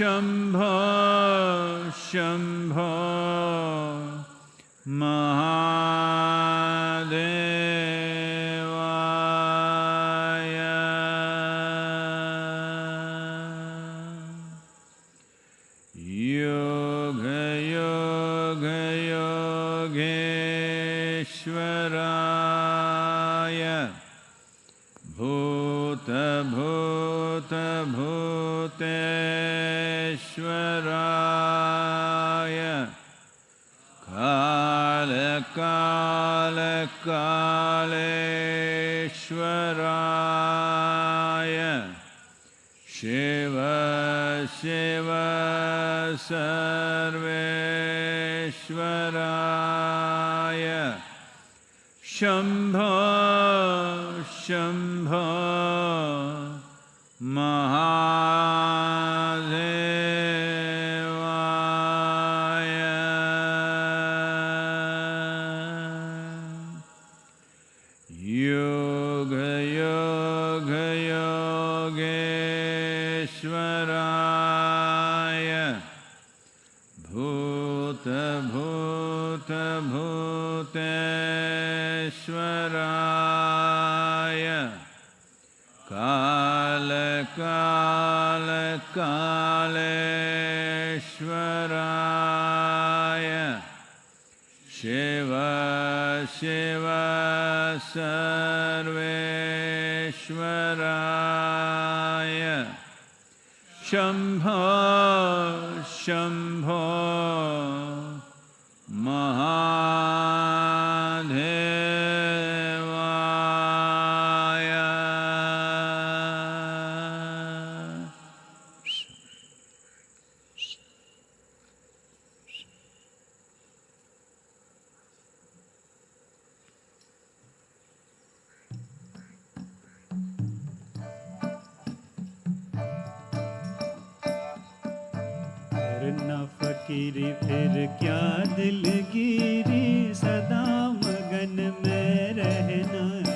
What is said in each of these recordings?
शम्भो शम्भो ईश्वराय शंभ शंभ मा सर्वेश्वराय करना फकीरी फिर क्या दिलगिरी? सदा मगन में रहना।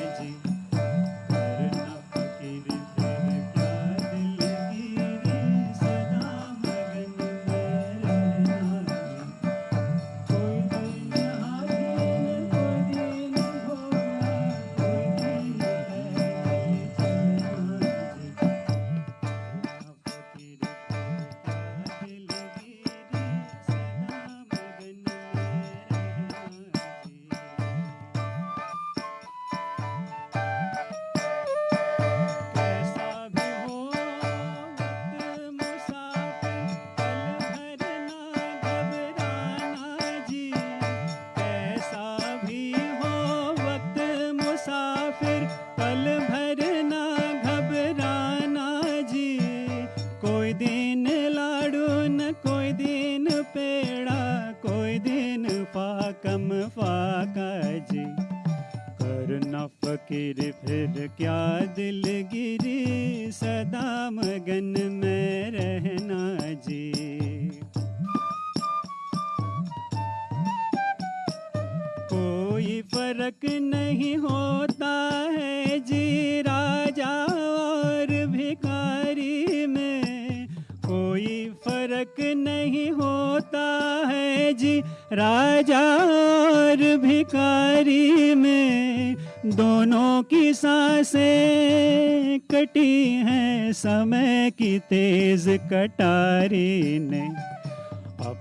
कोई फ़र्क नहीं होता है जी राजा और भिखारी में। कोई फ़र्क नहीं होता है जी राजा और भिखारी में। दोनों की साँसें कटी हैं, समय की तेज कटारी ने।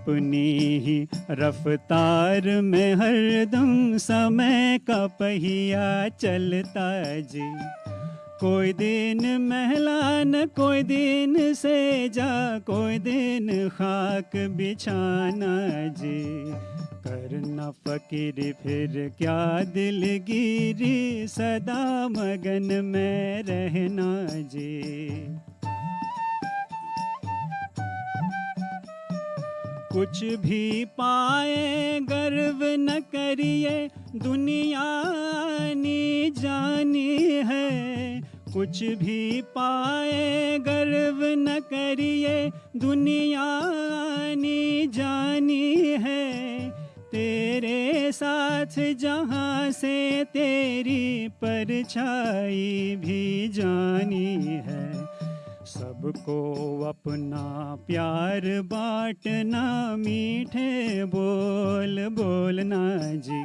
अपनी ही रफ्तार में हरदम समय का पहिया चलता जी। कोई दिन महलान, कोई दिन से जा कोई दिन खाक बिछाना जी। करना फकीर, फिर क्या दिलगिरी, सदा मगन में रहना जी। कुछ भी पाए, गर्व न करिए, दुनिया नी जानी है। कुछ भी पाए, गर्व न करिए, दुनिया आनी जानी है। तेरे साथ जहाँ से तेरी परछाई भी जानी है। सबको अपना प्यार बांटना, मीठे बोल बोलना जी।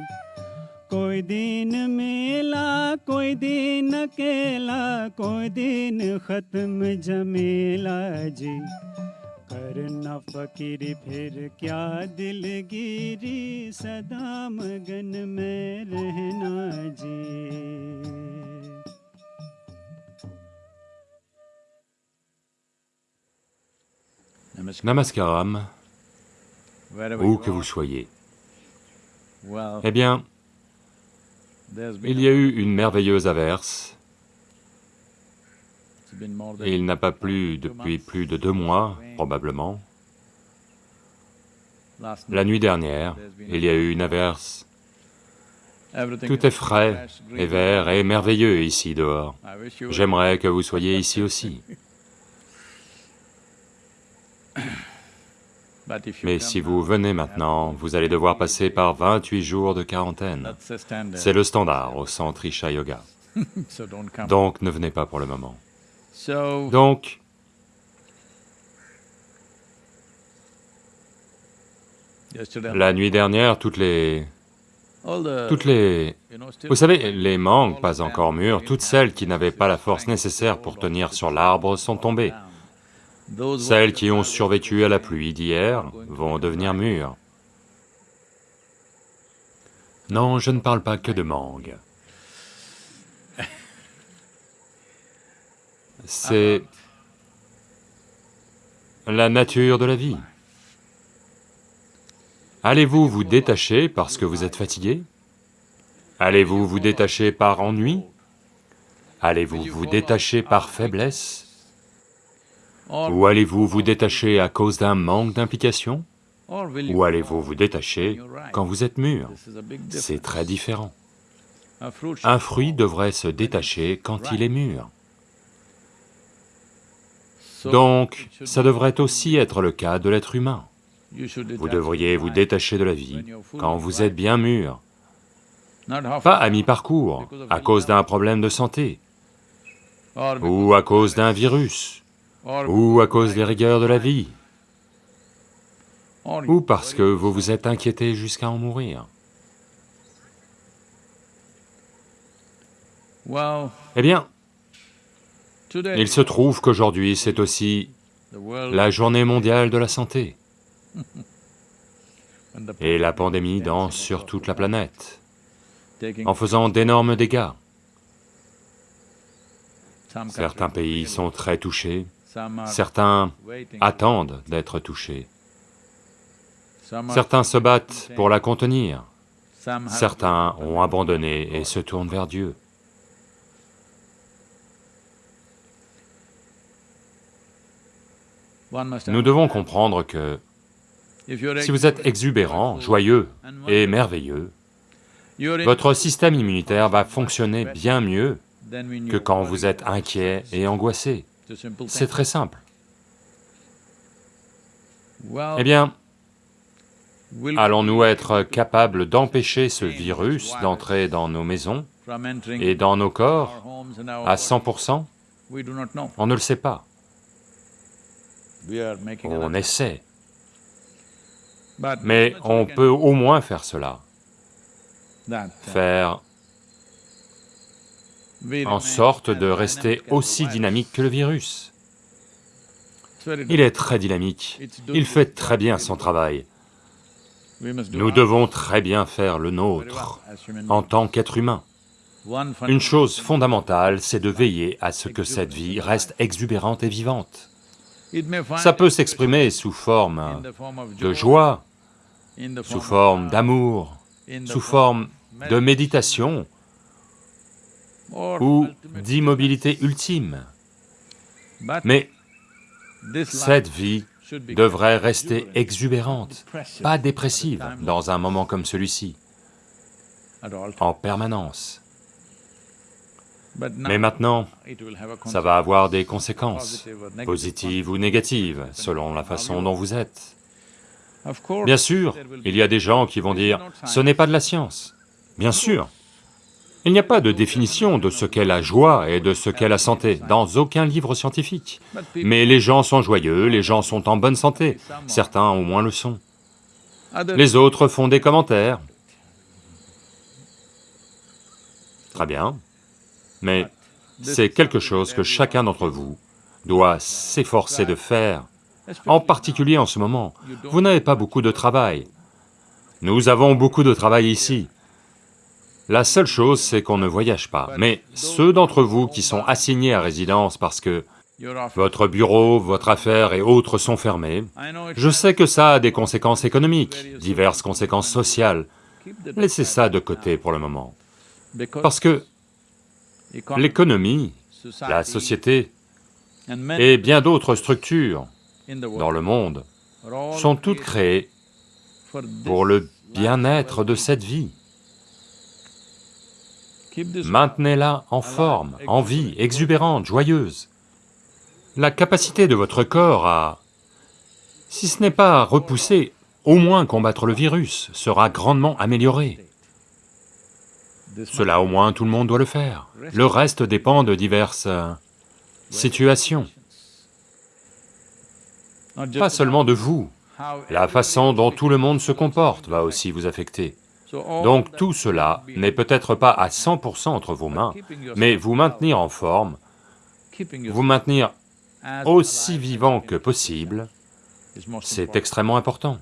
कोई दिन मेला, कोई दिन अकेला, कोई दिन खत्म जमेला जी। करना फकीर, फिर क्या दिलगिरी, सदा मगन में रहना जी। Namaskaram, où que vous soyez. Eh bien, il y a eu une merveilleuse averse, et il n'a pas plu depuis plus de deux mois, probablement. La nuit dernière, il y a eu une averse. Tout est frais et vert et merveilleux ici dehors. J'aimerais que vous soyez ici aussi. Mais si vous venez maintenant, vous allez devoir passer par 28 jours de quarantaine. C'est le standard au centre Isha Yoga. Donc ne venez pas pour le moment. Donc, la nuit dernière, toutes les... toutes les... Vous savez, les mangues pas encore mûres, toutes celles qui n'avaient pas la force nécessaire pour tenir sur l'arbre sont tombées. Celles qui ont survécu à la pluie d'hier vont devenir mûres. Non, je ne parle pas que de mangues. C'est la nature de la vie. Allez-vous vous détacher parce que vous êtes fatigué? Allez-vous vous détacher par ennui? Allez-vous vous détacher par faiblesse? Ou allez-vous vous détacher à cause d'un manque d'implication? Ou allez-vous vous détacher quand vous êtes mûr? C'est très différent. Un fruit devrait se détacher quand il est mûr. Donc, ça devrait aussi être le cas de l'être humain. Vous devriez vous détacher de la vie quand vous êtes bien mûr, pas à mi-parcours, à cause d'un problème de santé, ou à cause d'un virus, ou à cause des rigueurs de la vie, ou parce que vous vous êtes inquiété jusqu'à en mourir. Eh bien, il se trouve qu'aujourd'hui c'est aussi la journée mondiale de la santé, et la pandémie danse sur toute la planète, en faisant d'énormes dégâts. Certains pays sont très touchés, certains attendent d'être touchés, certains se battent pour la contenir, certains ont abandonné et se tournent vers Dieu. Nous devons comprendre que si vous êtes exubérant, joyeux et merveilleux, votre système immunitaire va fonctionner bien mieux que quand vous êtes inquiet et angoissé. C'est très simple. Eh bien, allons-nous être capables d'empêcher ce virus d'entrer dans nos maisons et dans nos corps à bodies? 100% we do not know. On ne le sait pas, on essaie, mais on peut au moins faire cela, uh, faire en sorte de rester aussi dynamique que le virus. Il est très dynamique, il fait très bien son travail. Nous devons très bien faire le nôtre en tant qu'être humain. Une chose fondamentale, c'est de veiller à ce que cette vie reste exubérante et vivante. Ça peut s'exprimer sous forme de joie, sous forme d'amour, sous form forme de méditation ou d'immobilité ultime. Mais cette vie devrait rester exubérante, pas dépressive, dans un moment comme celui-ci, en permanence. Mais maintenant, ça va avoir des conséquences, positives ou négatives, selon la façon dont vous êtes. Bien sûr, il y a des gens qui vont dire, ce n'est pas de la science. Bien sûr. Il n'y a pas de définition de ce qu'est la joie et de ce qu'est la santé, dans aucun livre scientifique. Mais les gens sont joyeux, les gens sont en bonne santé, certains au moins le sont. Les autres font des commentaires. Très bien. Mais c'est quelque chose que chacun d'entre vous doit s'efforcer de faire, en particulier en ce moment. Vous n'avez pas beaucoup de travail. Nous avons beaucoup de travail ici. La seule chose, c'est qu'on ne voyage pas. Mais ceux d'entre vous qui sont assignés à résidence parce que votre bureau, votre affaire et autres sont fermés, je sais que ça a des conséquences économiques, diverses conséquences sociales. Laissez ça de côté pour le moment. Parce que l'économie, la société et bien d'autres structures dans le monde sont toutes créées pour le bien-être de cette vie. Maintenez-la en forme, en vie, exubérante, joyeuse. La capacité de votre corps à, si ce n'est pas repousser, au moins combattre le virus, sera grandement améliorée. Cela au moins tout le monde doit le faire. Le reste dépend de diverses euh, situations, pas seulement de vous. La façon dont tout le monde se comporte va aussi vous affecter. Donc tout cela n'est peut-être pas à 100% entre vos mains, mais vous maintenir en forme, vous maintenir aussi vivant que possible, c'est extrêmement important.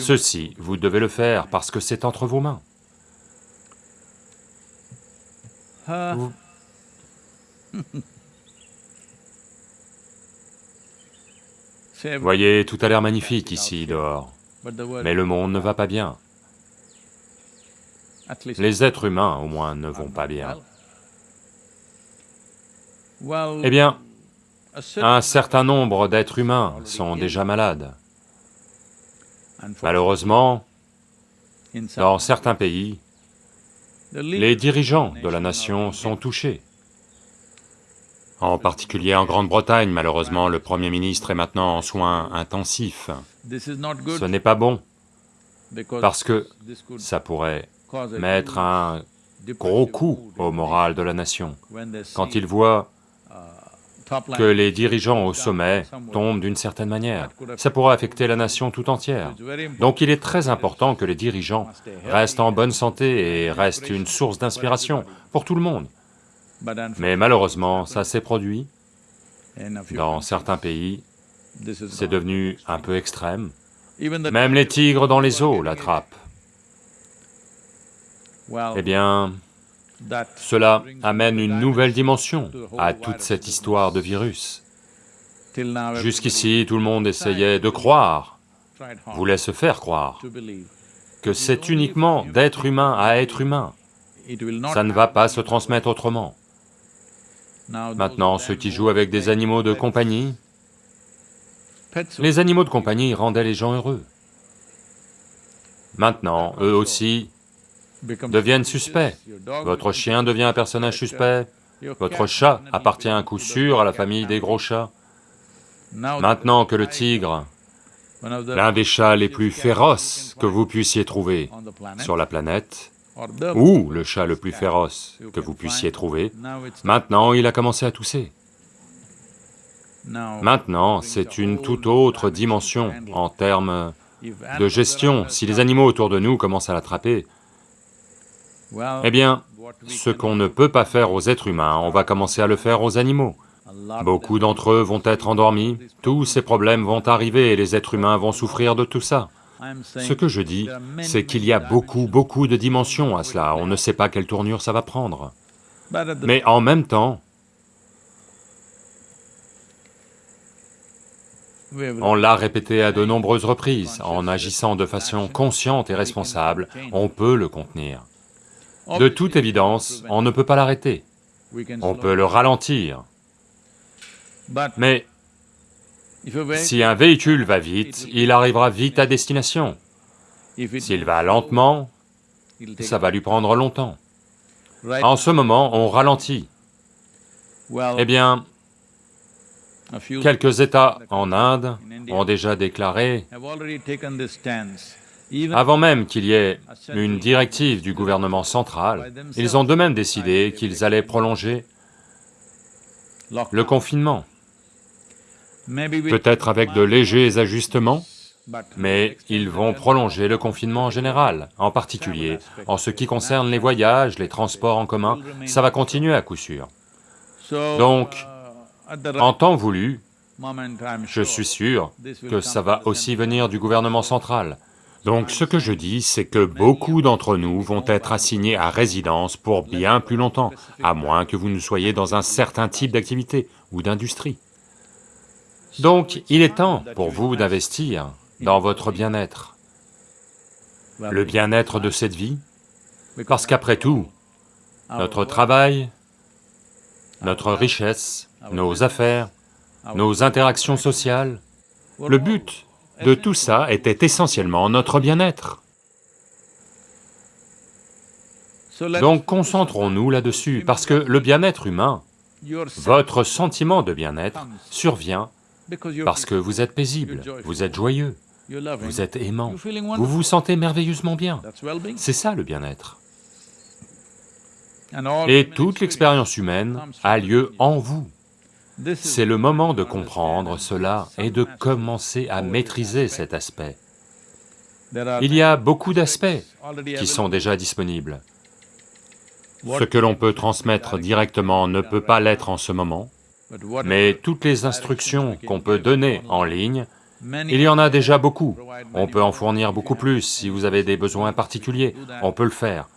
Ceci, vous devez le faire parce que c'est entre vos mains. Vous- Voyez, tout a l'air magnifique ici, dehors, mais le monde ne va pas bien. Les êtres humains, au moins, ne vont pas bien. Eh bien, un certain nombre d'êtres humains sont déjà malades. Malheureusement, dans certains pays, les dirigeants de la nation sont touchés. En particulier en Grande-Bretagne, malheureusement, le Premier ministre est maintenant en soins intensifs. Ce n'est pas bon, parce que ça pourrait mettre un gros coup au moral de la nation. Quand ils voient que les dirigeants au sommet tombent d'une certaine manière, ça pourrait affecter la nation tout entière. Donc il est très important que les dirigeants restent en bonne santé et restent une source d'inspiration pour tout le monde. Mais malheureusement, ça s'est produit dans certains pays, c'est devenu un peu extrême. Même les tigres dans les eaux l'attrapent. Eh bien, cela amène une nouvelle dimension à toute cette histoire de virus. Jusqu'ici, tout le monde essayait de croire, voulait se faire croire, que c'est uniquement d'être humain à être humain, ça ne va pas se transmettre autrement. Maintenant, ceux qui jouent avec des animaux de compagnie, les animaux de compagnie rendaient les gens heureux. Maintenant, eux aussi deviennent suspects. Votre chien devient un personnage suspect, votre chat appartient à coup sûr à la famille des gros chats. Maintenant que le tigre, l'un des chats les plus féroces que vous puissiez trouver sur la planète, ou le chat le plus féroce que vous puissiez trouver, maintenant il a commencé à tousser. Maintenant, c'est une toute autre dimension en termes de gestion. Si les animaux autour de nous commencent à l'attraper, eh bien, ce qu'on ne peut pas faire aux êtres humains, on va commencer à le faire aux animaux. Beaucoup d'entre eux vont être endormis, tous ces problèmes vont arriver et les êtres humains vont souffrir de tout ça. Ce que je dis, c'est qu'il y a beaucoup, beaucoup de dimensions à cela, on ne sait pas quelle tournure ça va prendre. Mais en même temps, on l'a répété à de nombreuses reprises, en agissant de façon consciente et responsable, on peut le contenir. De toute évidence, on ne peut pas l'arrêter, on peut le ralentir, mais si un véhicule va vite, il arrivera vite à destination. S'il va lentement, ça va lui prendre longtemps. En ce moment, on ralentit. Eh bien, quelques États en Inde ont déjà déclaré, avant même qu'il y ait une directive du gouvernement central, ils ont d'eux-mêmes décidé qu'ils allaient prolonger le confinement, peut-être avec de légers ajustements, mais ils vont prolonger le confinement en général, en particulier en ce qui concerne les voyages, les transports en commun, ça va continuer à coup sûr. Donc, En temps voulu, je suis sûr que ça va aussi venir du gouvernement central. Donc ce que je dis, c'est que beaucoup d'entre nous vont être assignés à résidence pour bien plus longtemps, à moins que vous ne soyez dans un certain type d'activité ou d'industrie. Donc il est temps pour vous d'investir dans votre bien-être, le bien-être de cette vie, parce qu'après tout, notre travail, notre richesse, nos affaires, nos interactions sociales, le but de tout ça était essentiellement notre bien-être. Donc concentrons-nous là-dessus, parce que le bien-être humain, votre sentiment de bien-être survient parce que vous êtes paisible, vous êtes joyeux, vous êtes aimant, vous vous sentez merveilleusement bien. C'est ça le bien-être. Et toute l'expérience humaine a lieu en vous. C'est le moment de comprendre cela et de commencer à maîtriser cet aspect. Il y a beaucoup d'aspects qui sont déjà disponibles. Ce que l'on peut transmettre directement ne peut pas l'être en ce moment, mais toutes les instructions qu'on peut donner en ligne, il y en a déjà beaucoup. On peut en fournir beaucoup plus si vous avez des besoins particuliers, on peut le faire.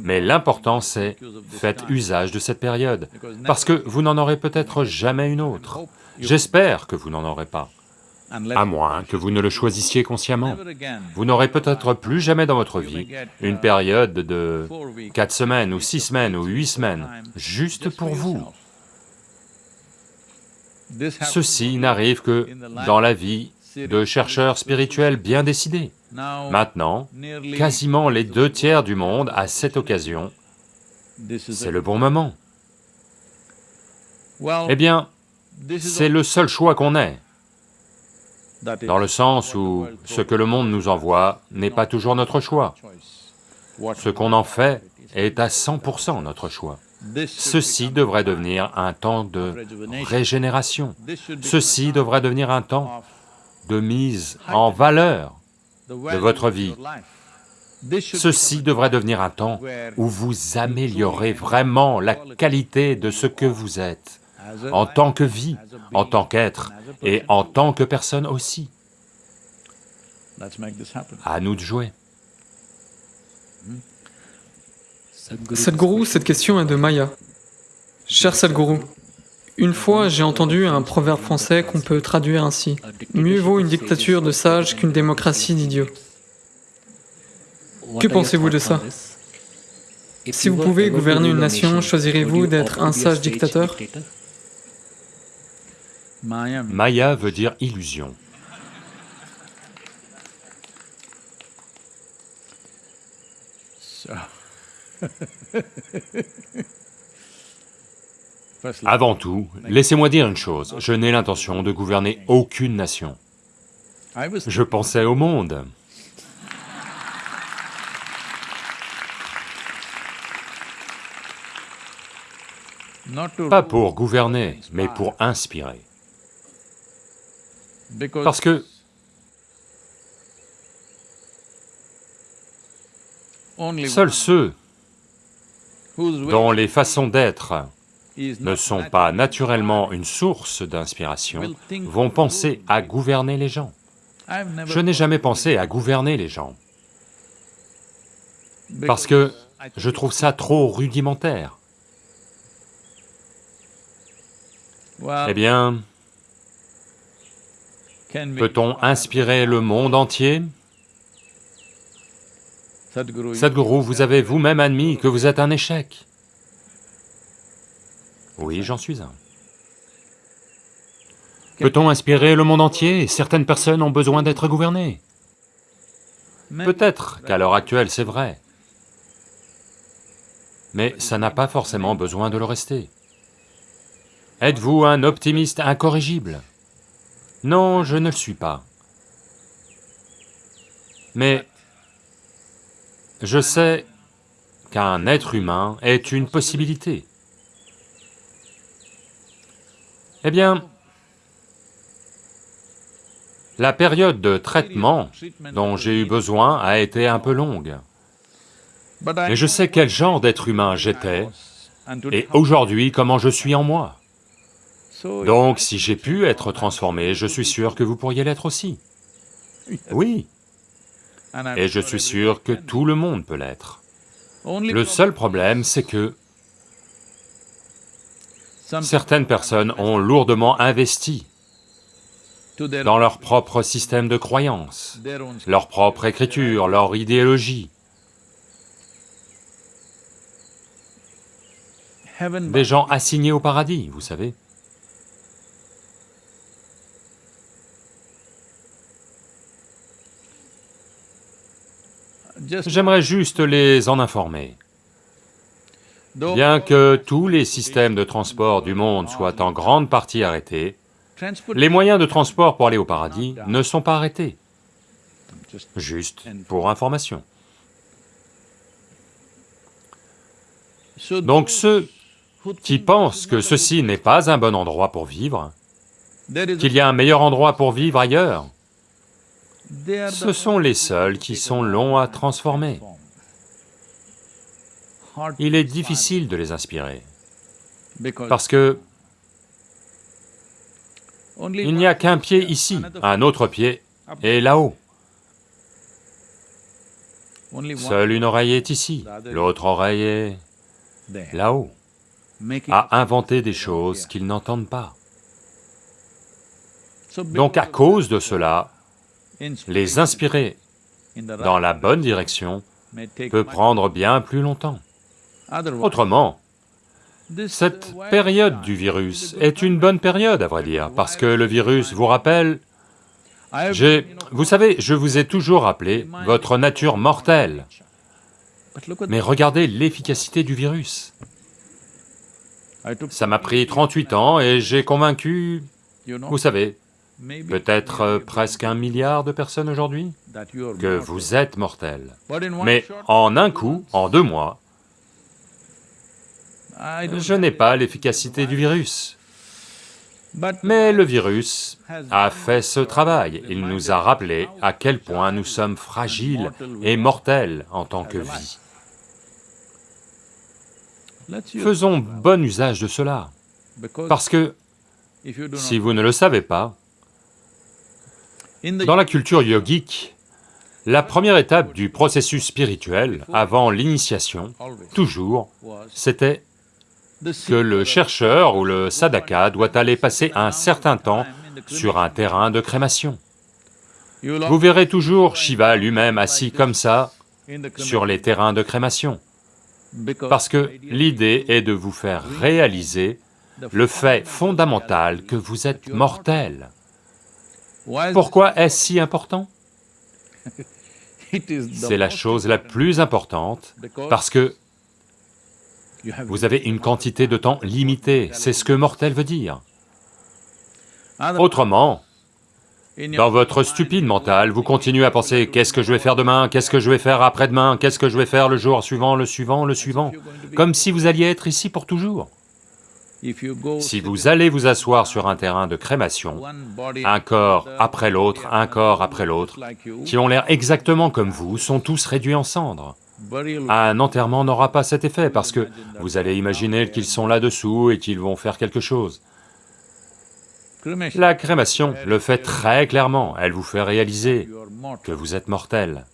Mais l'important c'est, faites usage de cette période, parce que vous n'en aurez peut-être jamais une autre. J'espère que vous n'en aurez pas, à moins que vous ne le choisissiez consciemment. Vous n'aurez peut-être plus jamais dans votre vie une période de four weeks quatre semaines ou six semaines ou huit semaines, juste pour vous. Ceci n'arrive que dans la vie de chercheurs spirituels bien décidés. Maintenant, quasiment les deux tiers du monde, à cette occasion, c'est le bon moment. Eh bien, c'est le seul choix qu'on ait, dans le sens où ce que le monde nous envoie n'est pas toujours notre choix. Ce qu'on en fait est à 100% notre choix. Ceci devrait devenir un temps de régénération. Ceci devrait devenir un temps de mise en valeur. Value votre of vie. your life. This should Ceci become devrait devenir un temps où vous améliorez vraiment la qualité de ce que vous êtes, en life, tant que vie, en tant qu'être, et person. en tant que personne aussi. Let's make this happen. À nous de jouer. Sadhguru, cette question est de Maya. Cher Sadhguru, une fois j'ai entendu un proverbe français qu'on peut traduire ainsi. Mieux vaut une dictature de sages qu'une démocratie d'idiots. Que pensez-vous de ça? Si vous pouvez gouverner une nation, choisirez-vous d'être un sage dictateur? Maya veut dire illusion. Avant tout, laissez-moi dire une chose, je n'ai l'intention de gouverner aucune nation. Je pensais au monde. Pas pour gouverner, mais pour inspirer. Parce que seuls ceux dont les façons d'être ne sont pas naturellement une source d'inspiration vont penser à gouverner les gens. Je n'ai jamais pensé à gouverner les gens, parce que je trouve ça trop rudimentaire. Well, Eh bien, peut-on inspirer le monde entier? Sadhguru, vous avez vous-même admis que vous êtes un échec. Oui, j'en suis un. Peut-on inspirer le monde entier Certaines personnes ont besoin d'être gouvernées? Peut-être qu'à l'heure actuelle, c'est vrai. Mais ça n'a pas forcément besoin de le rester. Êtes-vous un optimiste incorrigible? Non, je ne le suis pas. Mais je sais qu'un être humain est une possibilité. Eh bien, la période de traitement dont j'ai eu besoin a été un peu longue. Mais je sais quel genre d'être humain j'étais, et aujourd'hui comment je suis en moi. Donc si j'ai pu être transformé, je suis sûr que vous pourriez l'être aussi. Oui, et je suis sûr que tout le monde peut l'être. Le seul problème, c'est que certaines personnes ont lourdement investi dans leur propre système de croyance, leur propre écriture, leur idéologie. Des gens assignés au paradis, vous savez. J'aimerais juste les en informer. Bien que tous les systèmes de transport du monde soient en grande partie arrêtés, les moyens de transport pour aller au paradis ne sont pas arrêtés. Juste pour information. Donc ceux qui pensent que ceci n'est pas un bon endroit pour vivre, qu'il y a un meilleur endroit pour vivre ailleurs, ce sont les seuls qui sont longs à transformer. Il est difficile de les inspirer, parce que il n'y a qu'un pied ici, un autre pied est là-haut. Seule une oreille est ici, l'autre oreille est là-haut, à inventer des choses qu'ils n'entendent pas. Donc à cause de cela, les inspirer dans la bonne direction peut prendre bien plus longtemps. Autrement, cette période du virus est une bonne période, à vrai dire, parce que le virus vous rappelle... J'ai... Vous savez, je vous ai toujours rappelé votre nature mortelle. Mais regardez l'efficacité du virus. Ça m'a pris 38 ans et j'ai convaincu, vous savez, peut-être euh, presque un milliard de personnes aujourd'hui, que vous êtes mortel. Mais en un coup, en deux mois, je n'ai pas l'efficacité du virus. Mais le virus a fait ce travail, il nous a rappelé à quel point nous sommes fragiles et mortels en tant que vie. Faisons bon usage de cela, parce que si vous ne le savez pas, dans la culture yogique, la première étape du processus spirituel, avant l'initiation, toujours, c'était que le chercheur ou le sadhaka doit aller passer un certain temps sur un terrain de crémation. Vous verrez toujours Shiva lui-même assis comme ça sur les terrains de crémation, parce que l'idée est de vous faire réaliser le fait fondamental que vous êtes mortel. Pourquoi est-ce si important? C'est la chose la plus importante, parce que vous avez une quantité de temps limitée, c'est ce que mortel veut dire. Autrement, dans votre stupide mental, vous continuez à penser, qu'est-ce que je vais faire demain, qu'est-ce que je vais faire après-demain, qu'est-ce que je vais faire le jour suivant, le suivant, le suivant, comme si vous alliez être ici pour toujours. Si vous allez vous asseoir sur un terrain de crémation, un corps après l'autre, un corps après l'autre, qui ont l'air exactement comme vous, sont tous réduits en cendres. Un enterrement n'aura pas cet effet parce que vous allez imaginer qu'ils sont là-dessous et qu'ils vont faire quelque chose. La crémation le fait très clairement, elle vous fait réaliser que vous êtes mortel.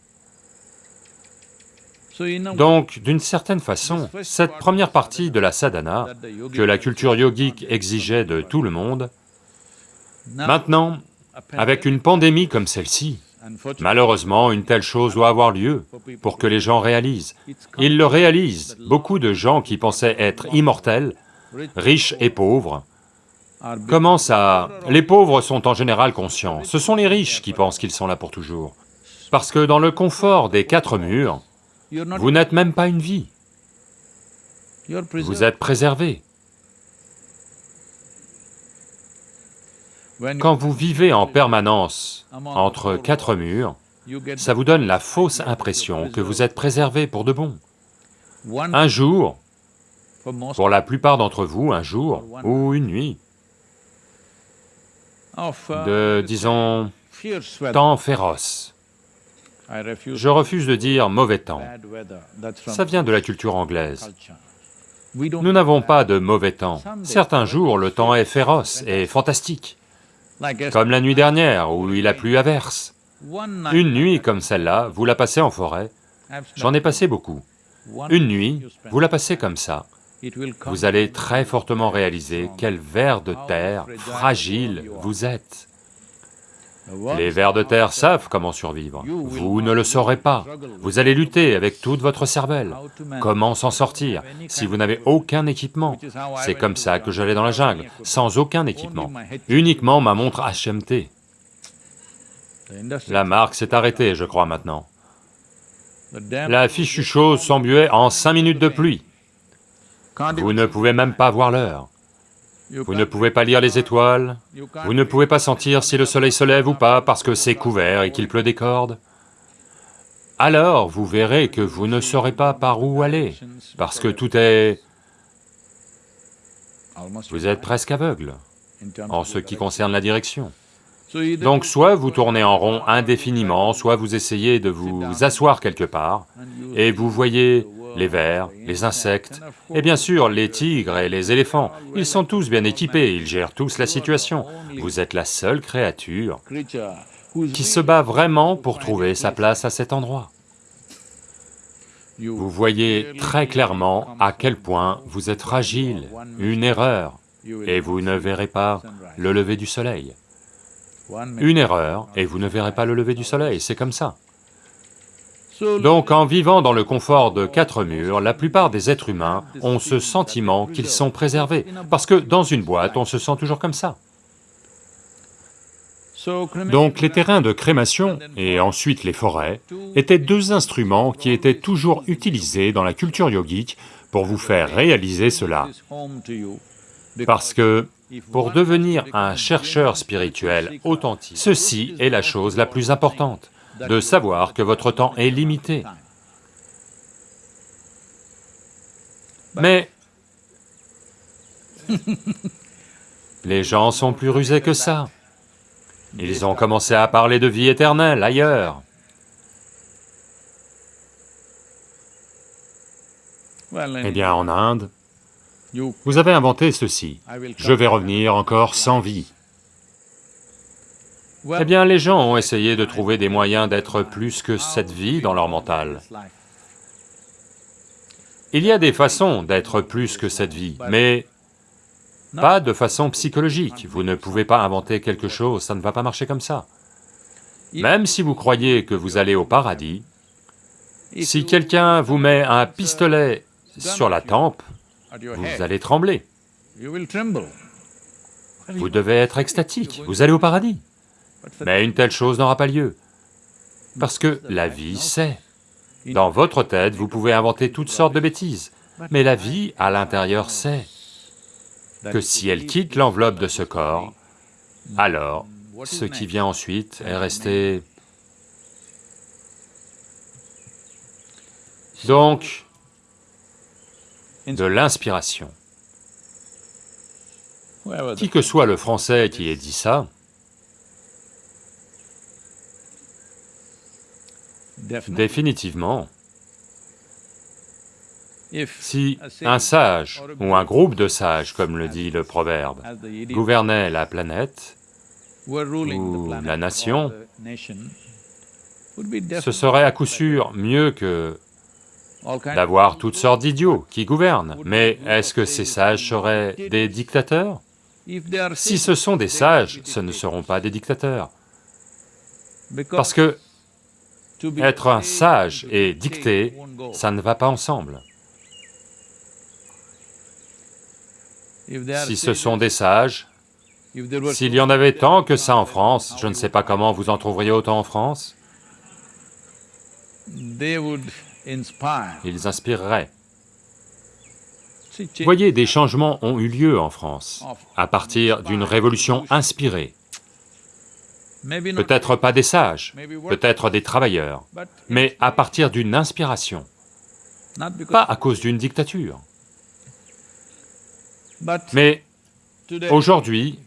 Donc, d'une certaine façon, cette première partie de la sadhana que la culture yogique exigeait de tout le monde, maintenant, avec une pandémie comme celle-ci, Malheureusement, une telle chose doit avoir lieu pour que les gens réalisent. Ils le réalisent, beaucoup de gens qui pensaient être immortels, riches et pauvres, commencent à... Les pauvres sont en général conscients, ce sont les riches qui pensent qu'ils sont là pour toujours. Parce que dans le confort des quatre murs, vous n'êtes même pas une vie. Vous êtes préservé. Quand vous vivez en permanence entre quatre murs, ça vous donne la fausse impression que vous êtes préservé pour de bon. Un jour, pour la plupart d'entre vous, un jour ou une nuit de, disons, temps féroce. Je refuse de dire mauvais temps, ça vient de la culture anglaise. Nous n'avons pas de mauvais temps. Certains jours, le temps est féroce et fantastique, comme la nuit dernière où il a plu à verse. Une nuit comme celle-là, vous la passez en forêt, j'en ai passé beaucoup. Une nuit, vous la passez comme ça, vous allez très fortement réaliser quel ver de terre fragile vous êtes. Les vers de terre savent comment survivre, vous ne le saurez pas. Vous allez lutter avec toute votre cervelle. Comment s'en sortir si vous n'avez aucun équipement C'est comme ça que j'allais dans la jungle, sans aucun équipement, uniquement ma montre HMT. La marque s'est arrêtée, je crois, maintenant. La fichue chose s'embuait en cinq minutes de pluie. Vous ne pouvez même pas voir l'heure. Vous ne pouvez pas lire les étoiles, vous ne pouvez pas sentir si le soleil se lève ou pas parce que c'est couvert et qu'il pleut des cordes. Alors vous verrez que vous ne saurez pas par où aller, parce que tout est... Vous êtes presque aveugle en ce qui concerne la direction. Donc soit vous tournez en rond indéfiniment, soit vous essayez de vous asseoir quelque part, et vous voyez les vers, les insectes, et bien sûr les tigres et les éléphants, ils sont tous bien équipés, ils gèrent tous la situation. Vous êtes la seule créature qui se bat vraiment pour trouver sa place à cet endroit. Vous voyez très clairement à quel point vous êtes fragile, une erreur, et vous ne verrez pas le lever du soleil. Une erreur, et vous ne verrez pas le lever du soleil, c'est comme ça. Donc en vivant dans le confort de quatre murs, la plupart des êtres humains ont ce sentiment qu'ils sont préservés, parce que dans une boîte, on se sent toujours comme ça. Donc les terrains de crémation et ensuite les forêts étaient deux instruments qui étaient toujours utilisés dans la culture yogique pour vous faire réaliser cela. Parce que pour devenir un chercheur spirituel authentique, ceci est la chose la plus importante, de savoir que votre temps est limité. Mais les gens sont plus rusés que ça. Ils ont commencé à parler de vie éternelle ailleurs. Eh bien, en Inde, vous avez inventé ceci, je vais revenir encore sans vie. Eh bien, les gens ont essayé de trouver des moyens d'être plus que cette vie dans leur mental. Il y a des façons d'être plus que cette vie, mais pas de façon psychologique. Vous ne pouvez pas inventer quelque chose, ça ne va pas marcher comme ça. Même si vous croyez que vous allez au paradis, si quelqu'un vous met un pistolet sur la tempe, vous allez trembler. Vous devez être extatique, vous allez au paradis. Mais une telle chose n'aura pas lieu, parce que la vie sait. Dans votre tête, vous pouvez inventer toutes sortes de bêtises, mais la vie, à l'intérieur, sait que si elle quitte l'enveloppe de ce corps, alors ce qui vient ensuite est resté... Donc, de l'inspiration. Qui que soit le français qui ait dit ça, définitivement, si un sage ou un groupe de sages, comme le dit le proverbe, gouvernait la planète ou la nation, ce serait à coup sûr mieux que d'avoir toutes sortes d'idiots qui gouvernent. Mais est-ce que ces sages seraient des dictateurs? Si ce sont des sages, ce ne seront pas des dictateurs. Parce que être un sage et dicter, ça ne va pas ensemble. Si ce sont des sages, s'il y en avait tant que ça en France, je ne sais pas comment vous en trouveriez autant en France, ils inspireraient. Voyez, des changements ont eu lieu en France, à partir d'une révolution inspirée. Peut-être pas des sages, peut-être des travailleurs, mais à partir d'une inspiration, pas à cause d'une dictature. Mais aujourd'hui,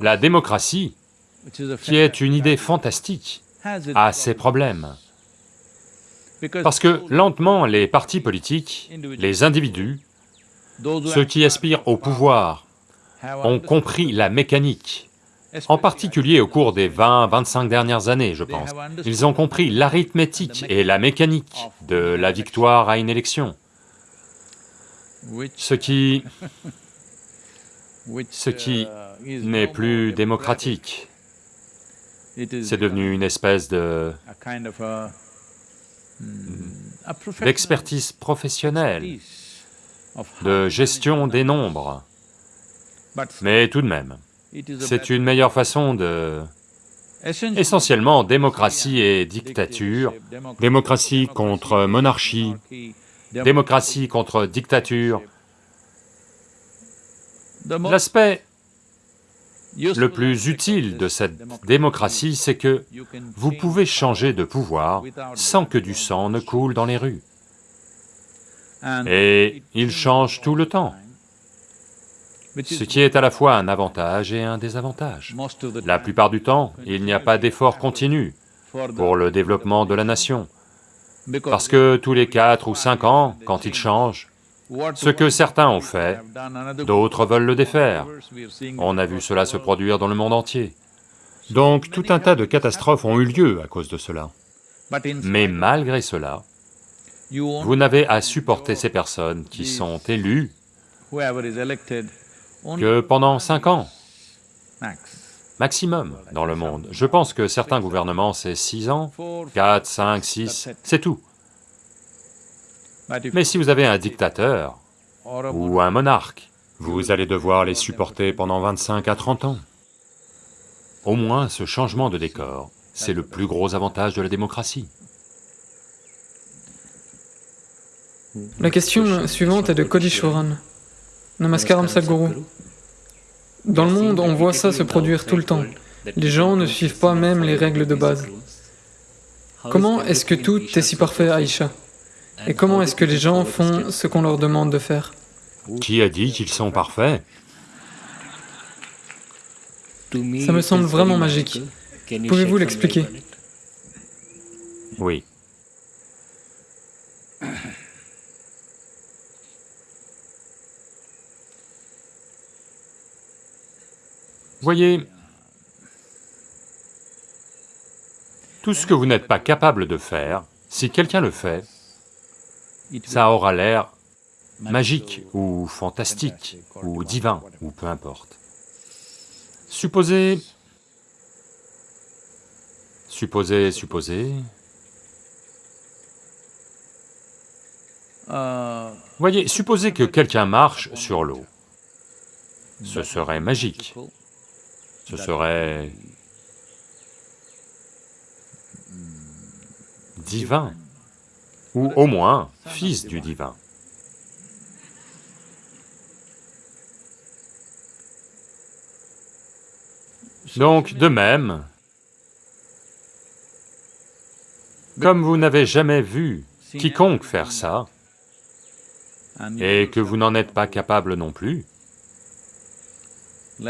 la démocratie, qui est une idée fantastique, a ses problèmes. Parce que lentement, les partis politiques, les individus, ceux qui aspirent au pouvoir, ont compris la mécanique, en particulier au cours des 20-25 dernières années, je pense. Ils ont compris l'arithmétique et la mécanique de la victoire à une élection, ce qui ce qui uh, n'est plus démocratique. C'est devenu une espèce de hmm, d'expertise professionnelle, de gestion des nombres, mais tout de même, c'est une meilleure façon de... Essentiellement, démocratie et dictature, démocratie contre monarchie, démocratie contre dictature. L'aspect le plus utile de cette démocratie, c'est que vous pouvez changer de pouvoir sans que du sang ne coule dans les rues. Et il change tout le temps, ce qui est à la fois un avantage et un désavantage. La plupart du temps, il n'y a pas d'effort continu pour le développement de la nation, parce que tous les quatre ou cinq ans, quand il change, what ce que certains ont fait, d'autres veulent le défaire. On a vu cela se produire dans le monde entier. Donc tout un tas de catastrophes ont eu lieu à cause de cela. Mais malgré cela, vous n'avez à supporter ces personnes qui sont élues que pendant cinq ans, max maximum, dans le monde. Je pense que certains gouvernements, c'est six ans, four quatre, cinq, six, c'est tout. Mais si vous avez un dictateur ou un monarque, vous allez devoir les supporter pendant 25 à 30 ans. Au moins, ce changement de décor, c'est le plus gros avantage de la démocratie. La question suivante est de Kodishoran. Namaskaram Sadhguru. Dans le monde, on voit ça se produire tout le temps. Les gens ne suivent pas même les règles de base. Comment est-ce que tout est si parfait, Aïcha? Et comment est-ce que les gens font ce qu'on leur demande de faire? Qui a dit qu'ils sont parfaits? Ça me semble vraiment magique. Pouvez-vous l'expliquer? Oui. Voyez, tout ce que vous n'êtes pas capable de faire, si quelqu'un le fait, it ça aura l'air magique ou fantastique ou divin ou peu importe. Supposez... Supposez, supposez... Voyez, supposez que quelqu'un marche sur l'eau. Ce serait magique, ce serait divin, ou au moins fils du divin. Donc, de même, comme vous n'avez jamais vu quiconque faire ça, et que vous n'en êtes pas capable non plus,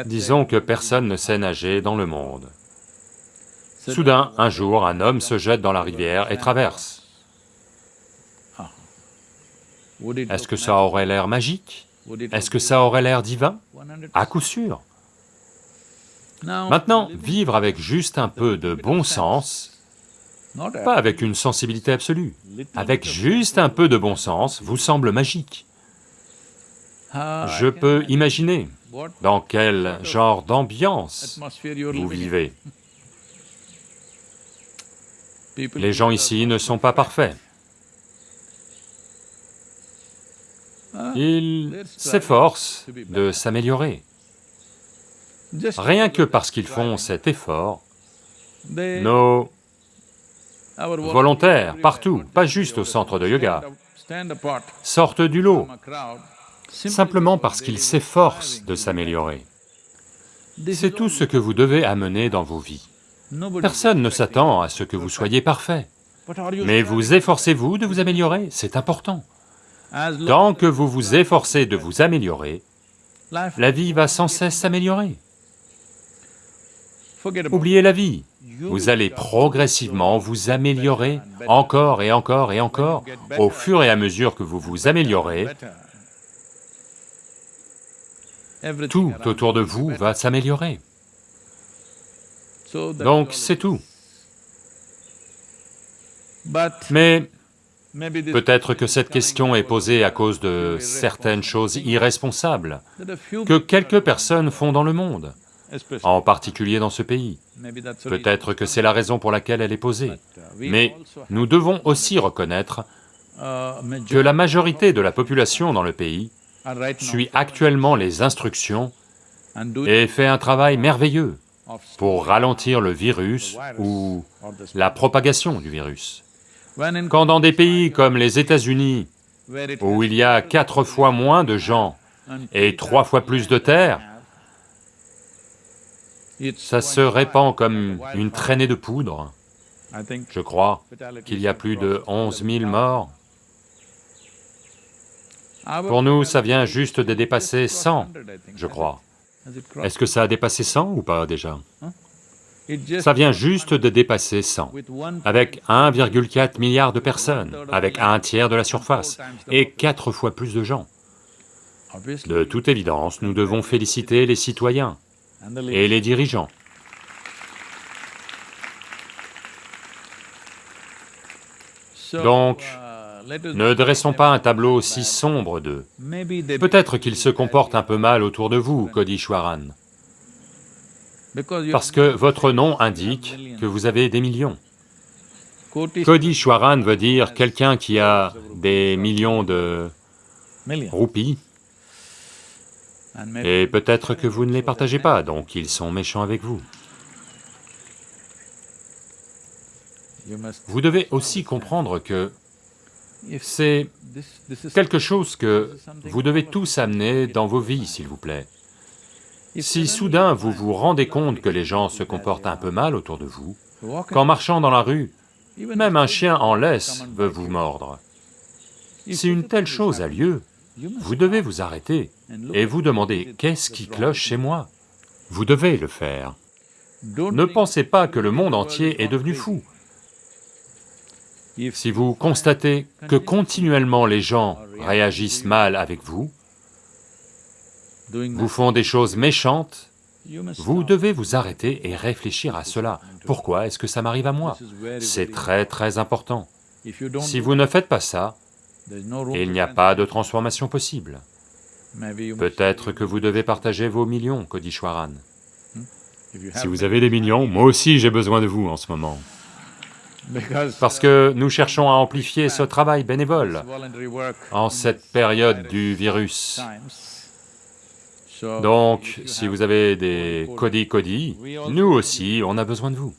disons que personne ne sait nager dans le monde. Soudain, un jour, un homme se jette dans la rivière et traverse. Est-ce que ça aurait l'air magique? Est-ce que ça aurait l'air divin? 100%? À coup sûr. Maintenant, vivre avec juste un peu de bon sens, pas avec une sensibilité absolue, avec juste un peu de bon sens, vous semble magique. Je peux imagine imaginer dans quel genre d'ambiance vous vivez? Les gens ici ne sont pas parfaits. Ils s'efforcent de s'améliorer. Rien que parce qu'ils font cet effort, nos volontaires, partout, pas juste au centre de yoga, sortent du lot, simplement parce s'efforcent striving de s'améliorer. C'est tout ce que vous devez amener dans vos vies. Personne ne s'attend à ce que vous soyez parfait. Mais vous efforcez-vous de vous améliorer, c'est important. Tant que vous vous efforcez de vous améliorer, la vie va sans cesse s'améliorer. Oubliez la vie, vous allez progressivement vous améliorer encore et encore et encore. Au fur et à mesure que vous vous améliorez, tout autour de vous va s'améliorer. Donc c'est tout. Mais peut-être que cette question est posée à cause de certaines choses irresponsables que quelques personnes font dans le monde, en particulier dans ce pays. Peut-être que c'est la raison pour laquelle elle est posée. Mais nous devons aussi reconnaître que la majorité de la population dans le pays suit actuellement les instructions et fait un travail merveilleux pour ralentir le virus ou la propagation du virus. Quand dans des pays comme les États-Unis, où il y a quatre fois moins de gens et trois fois plus de terre, ça se répand comme une traînée de poudre. Je crois qu'il y a plus de 11 000 morts. Pour nous, ça vient juste de dépasser 100, je crois. Est-ce que ça a dépassé 100 ou pas déjà? Ça vient juste de dépasser 100, avec 1,4 milliard de personnes, avec un tiers de la surface, et quatre fois plus de gens. De toute évidence, nous devons féliciter les citoyens et les dirigeants. Donc, ne dressons pas un tableau aussi sombre d'eux. Peut-être qu'ils se comportent un peu mal autour de vous, Kodishwaran, parce que votre nom indique que vous avez des millions. Kodishwaran veut dire quelqu'un qui a des millions de roupies, et peut-être que vous ne les partagez pas, donc ils sont méchants avec vous. Vous devez aussi comprendre que c'est quelque chose que vous devez tous amener dans vos vies, s'il vous plaît. Si soudain vous vous rendez compte que les gens se comportent un peu mal autour de vous, qu'en marchant dans la rue, même un chien en laisse veut vous mordre, si une telle chose a lieu, vous devez vous arrêter et vous demander, qu'est-ce qui cloche chez moi Vous devez le faire. Ne pensez pas que le monde entier est devenu fou. Si vous constatez que continuellement les gens réagissent mal avec vous, vous font des choses méchantes, vous devez vous arrêter et réfléchir à cela. Pourquoi est-ce que ça m'arrive à moi? C'est très très important. Si vous ne faites pas ça, il n'y a pas de transformation possible. Peut-être que vous devez partager vos millions, Kodishwaran. Si vous avez des millions, moi aussi j'ai besoin de vous en ce moment. Parce que nous cherchons à amplifier ce travail bénévole en cette période du virus. Donc, si vous avez des Kodi-Kodi, nous aussi, on a besoin de vous.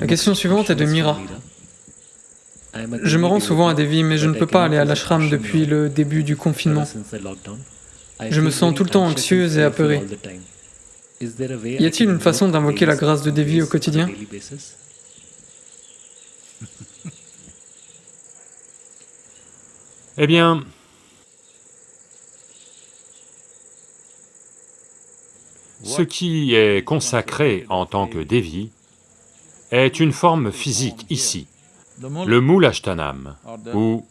La question suivante est de Mira. Je me rends souvent à Devi, mais je ne peux pas aller à l'ashram depuis le début du confinement. Je me sens tout le temps anxieuse et apeurée. Y a-t-il une façon d'invoquer la grâce de Devi au quotidien Eh bien, ce qui est consacré en tant que Devi est une forme physique ici, le Moulashtanam, où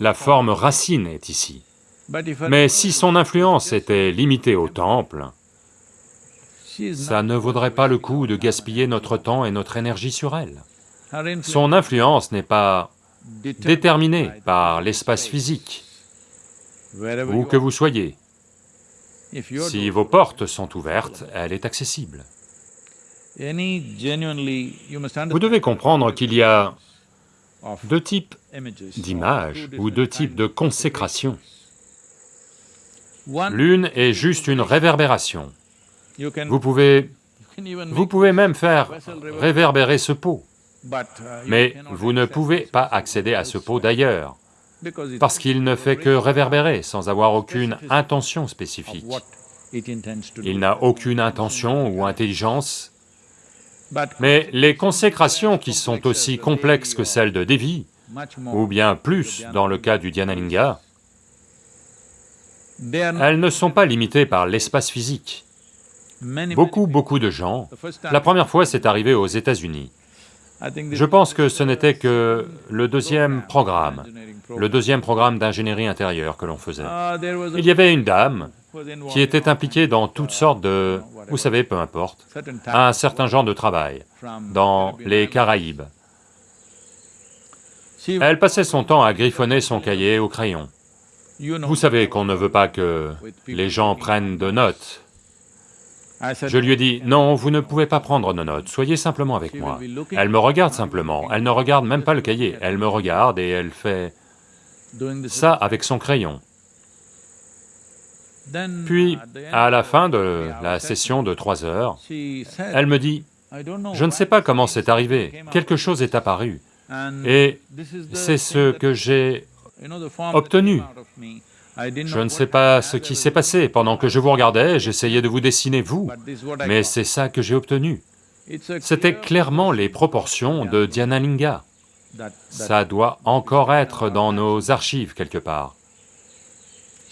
la forme racine est ici. Mais si son influence était limitée au temple, ça ne vaudrait pas le coup de gaspiller notre temps et notre énergie sur elle. Son influence n'est pas déterminée par l'espace physique, où que vous soyez. Si vos portes sont ouvertes, elle est accessible. Vous devez comprendre qu'il y a deux types d'images ou deux types de consécration. L'une est juste une réverbération. Vous pouvez... vous pouvez même faire réverbérer ce pot, mais vous ne pouvez pas accéder à ce pot d'ailleurs, parce qu'il ne fait que réverbérer sans avoir aucune intention spécifique. Il n'a aucune intention ou intelligence, mais les consécrations qui sont aussi complexes que celles de Devi, ou bien plus dans le cas du Dhyanalinga, elles ne sont pas limitées par l'espace physique. Beaucoup, beaucoup de gens, la première fois c'est arrivé aux États-Unis, je pense que ce n'était que le deuxième programme, le deuxième programme d'ingénierie intérieure que l'on faisait. Il y avait une dame qui était impliquée dans toutes sortes de, vous savez, peu importe, un certain genre de travail, dans les Caraïbes. Elle passait son temps à griffonner son cahier au crayon. Vous savez qu'on ne veut pas que les gens prennent de notes je lui ai dit, non, vous ne pouvez pas prendre nos notes, soyez simplement avec moi. Elle me regarde simplement, elle ne regarde même pas le cahier, elle me regarde et elle fait ça avec son crayon. Puis, à la fin de la session de trois heures, elle me dit, je ne sais pas comment c'est arrivé, quelque chose est apparu, et c'est ce que j'ai obtenu. Je ne sais pas ce qui s'est passé, pendant que je vous regardais, j'essayais de vous dessiner vous, mais c'est ça que j'ai obtenu. C'était clairement les proportions de Dhyanalinga. Ça doit encore être dans nos archives quelque part.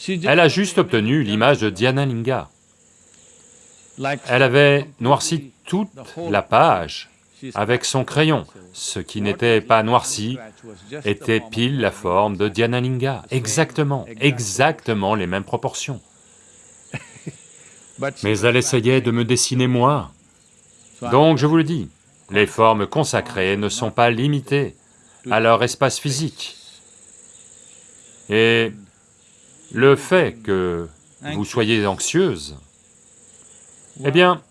Elle a juste obtenu l'image de Dhyanalinga. Elle avait noirci toute la page avec son crayon. Ce qui n'était pas noirci était pile la forme de Dhyanalinga, exactement, exactement les mêmes proportions. Mais elle essayait de me dessiner moi. Donc je vous le dis, les formes consacrées ne sont pas limitées à leur espace physique. Et le fait que vous soyez anxieuse, eh bien,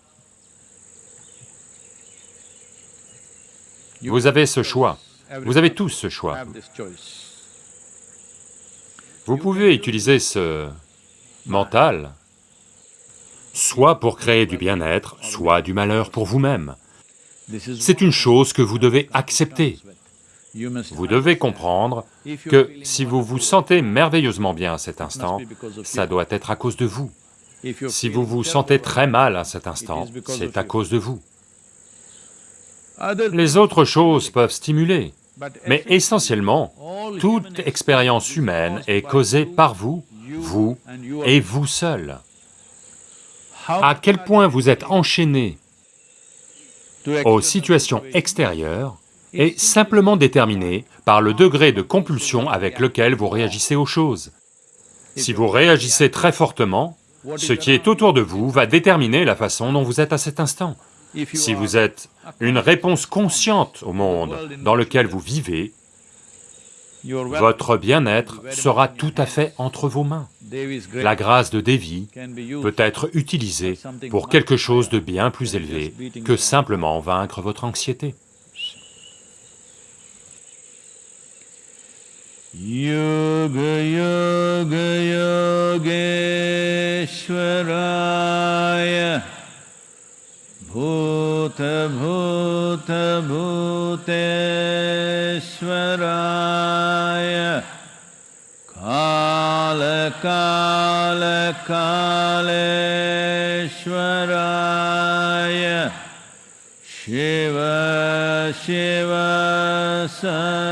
Vous avez ce choix, vous avez tous ce choix. Vous pouvez utiliser ce mental soit pour créer du bien-être, soit du malheur pour vous-même. C'est une chose que vous devez accepter. Vous devez comprendre que si vous vous sentez merveilleusement bien à cet instant, ça doit être à cause de vous. Si vous vous sentez très mal à cet instant, c'est à cause de vous. Les autres choses peuvent stimuler, mais essentiellement, toute expérience humaine est causée par vous, vous et vous seul. À quel point vous êtes enchaîné aux situations extérieures est simplement déterminé par le degré de compulsion avec lequel vous réagissez aux choses. Si vous réagissez très fortement, ce qui est autour de vous va déterminer la façon dont vous êtes à cet instant. Si vous êtes une réponse consciente au monde dans lequel vous vivez, votre bien-être sera tout à fait entre vos mains. La grâce de Devi peut être utilisée pour quelque chose de bien plus élevé que simplement vaincre votre anxiété. भूत भूत भूतेश्वराय। कालकालकालेश्वराय शिव शिव स